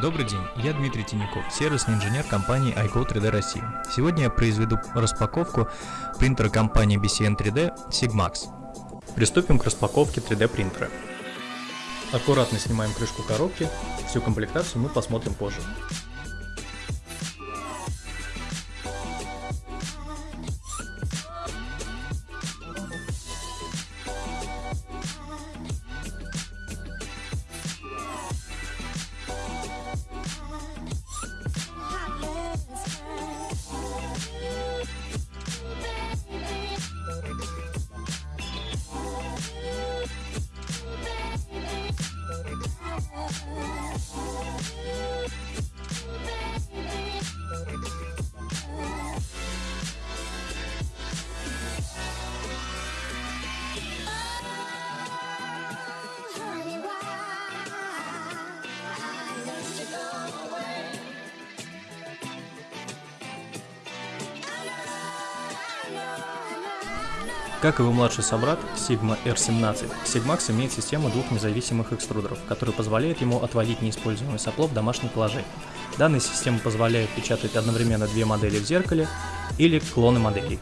Добрый день, я Дмитрий Тиняков, сервисный инженер компании iGo 3D России. Сегодня я произведу распаковку принтера компании BCN 3D Sigmax. Приступим к распаковке 3D принтера. Аккуратно снимаем крышку коробки, всю комплектацию мы посмотрим позже. Как его младший собрат Sigma R17, Sigmax имеет систему двух независимых экструдеров, которые позволяют ему отводить неиспользуемое сопло в домашнем положении. Данная система позволяет печатать одновременно две модели в зеркале или клоны моделей.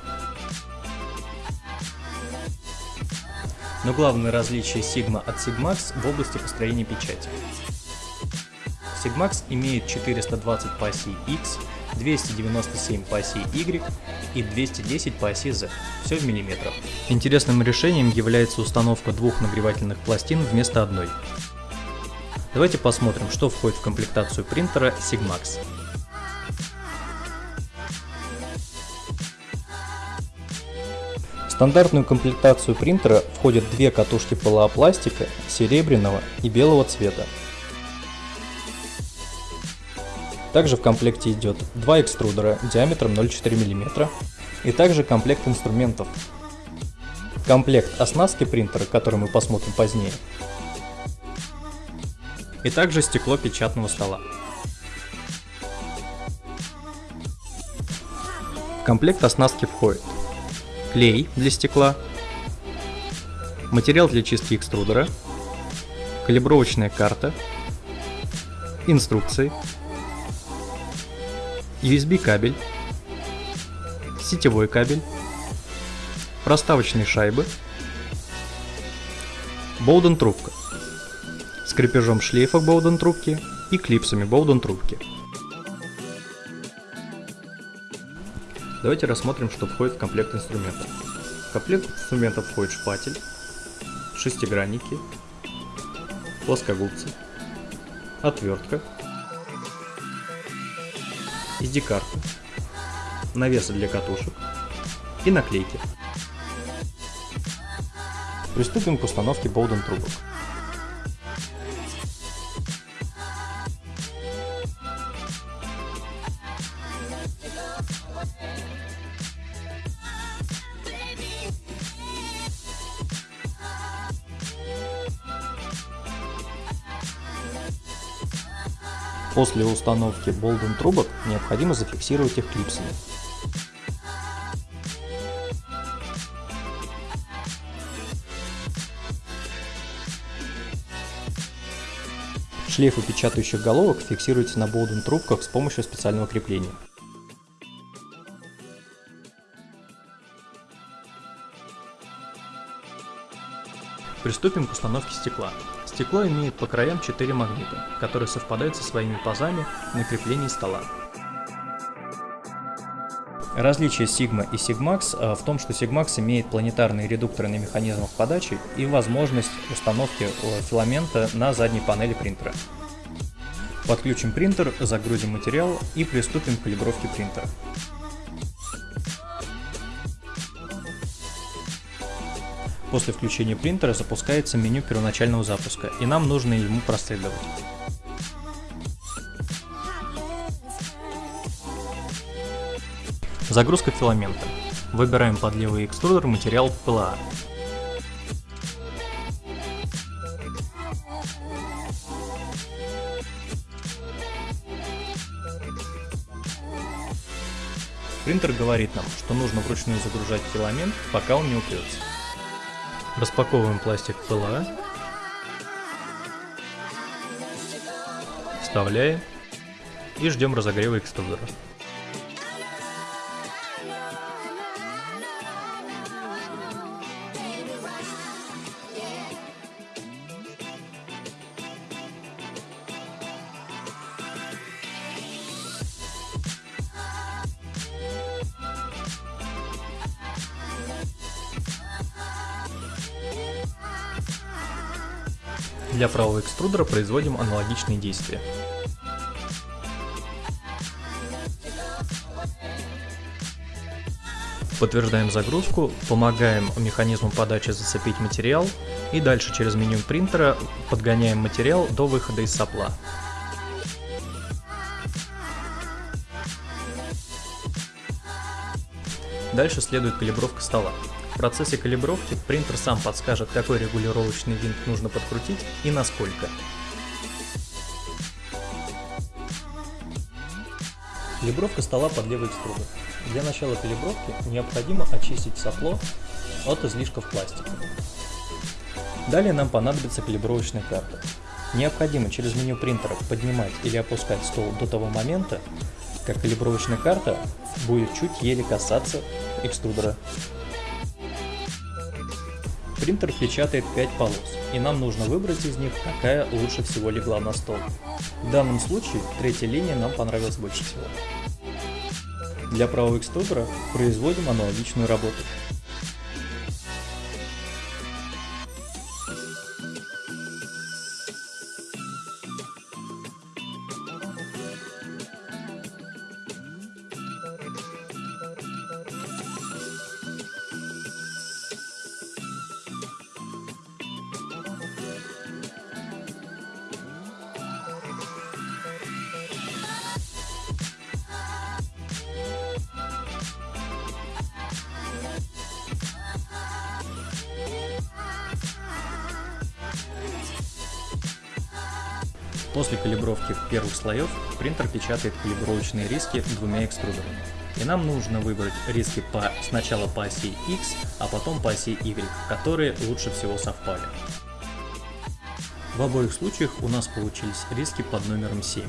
Но главное различие Sigma от Sigmax в области построения печати. Sigmax имеет 420 по оси X, 297 по оси Y и 210 по оси Z, все в миллиметрах. Интересным решением является установка двух нагревательных пластин вместо одной. Давайте посмотрим, что входит в комплектацию принтера Sigmax. В стандартную комплектацию принтера входят две катушки полуопластика серебряного и белого цвета, Также в комплекте идет два экструдера диаметром 0,4 мм и также комплект инструментов. Комплект оснастки принтера, который мы посмотрим позднее. И также стекло печатного стола. В комплект оснастки входит клей для стекла, материал для чистки экструдера, калибровочная карта, инструкции, USB кабель, сетевой кабель, проставочные шайбы, Боуден трубка с крепежом шлейфа Боуден трубки и клипсами Боуден трубки. Давайте рассмотрим, что входит в комплект инструментов. В комплект инструментов входит шпатель, шестигранники, плоскогубцы, отвертка, SD-карты, навесы для катушек и наклейки. Приступим к установке Болден трубок. После установки Болден трубок необходимо зафиксировать их клипсами. Шлейфы печатающих головок фиксируются на Болден трубках с помощью специального крепления. Приступим к установке стекла. Стекло имеет по краям 4 магнита, которые совпадают со своими пазами на креплении стола. Различие Sigma и Sigmax э, в том, что Sigmax имеет планетарные редукторы на механизмах подачи и возможность установки э, филамента на задней панели принтера. Подключим принтер, загрузим материал и приступим к калибровке принтера. После включения принтера запускается меню первоначального запуска, и нам нужно ему проследовать. Загрузка филамента. Выбираем под левый экструдер материал ПЛА. Принтер говорит нам, что нужно вручную загружать филамент, пока он не упрется. Распаковываем пластик ПЛА. Вставляем и ждем разогрева экструдера. Для правого экструдера производим аналогичные действия. Подтверждаем загрузку, помогаем механизму подачи зацепить материал и дальше через меню принтера подгоняем материал до выхода из сопла. Дальше следует калибровка стола. В процессе калибровки принтер сам подскажет, какой регулировочный винт нужно подкрутить и насколько. Калибровка стола под левый экструдер. Для начала калибровки необходимо очистить сопло от излишков пластика. Далее нам понадобится калибровочная карта. Необходимо через меню принтера поднимать или опускать стол до того момента, как калибровочная карта будет чуть еле касаться экструдера Принтер печатает 5 полос, и нам нужно выбрать из них, какая лучше всего легла на стол. В данном случае третья линия нам понравилась больше всего. Для правого экструдера производим аналогичную работу. После калибровки первых слоев принтер печатает калибровочные риски двумя экструдерами. И нам нужно выбрать риски по, сначала по оси X, а потом по оси Y, которые лучше всего совпали. В обоих случаях у нас получились риски под номером 7.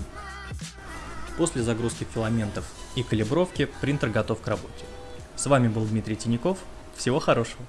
После загрузки филаментов и калибровки принтер готов к работе. С вами был Дмитрий Тиняков. Всего хорошего!